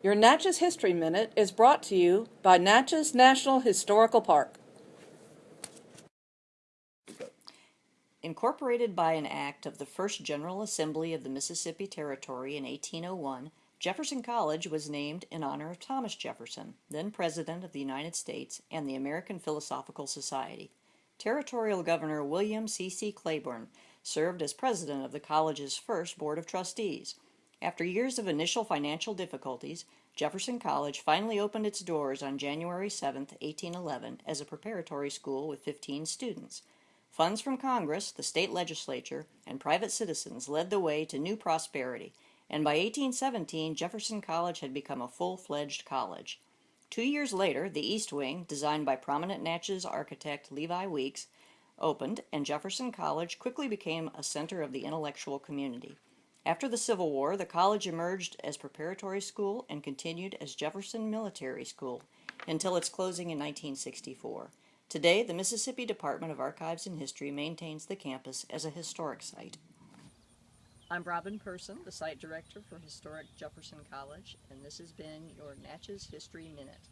Your Natchez History Minute is brought to you by Natchez National Historical Park. Incorporated by an act of the First General Assembly of the Mississippi Territory in 1801, Jefferson College was named in honor of Thomas Jefferson, then President of the United States and the American Philosophical Society. Territorial Governor William C. C. Claiborne served as president of the college's first Board of Trustees. After years of initial financial difficulties, Jefferson College finally opened its doors on January 7, 1811, as a preparatory school with 15 students. Funds from Congress, the state legislature, and private citizens led the way to new prosperity, and by 1817 Jefferson College had become a full-fledged college. Two years later, the East Wing, designed by prominent Natchez architect Levi Weeks, opened, and Jefferson College quickly became a center of the intellectual community. After the Civil War, the college emerged as preparatory school and continued as Jefferson Military School until its closing in 1964. Today, the Mississippi Department of Archives and History maintains the campus as a historic site. I'm Robin Person, the site director for Historic Jefferson College, and this has been your Natchez History Minute.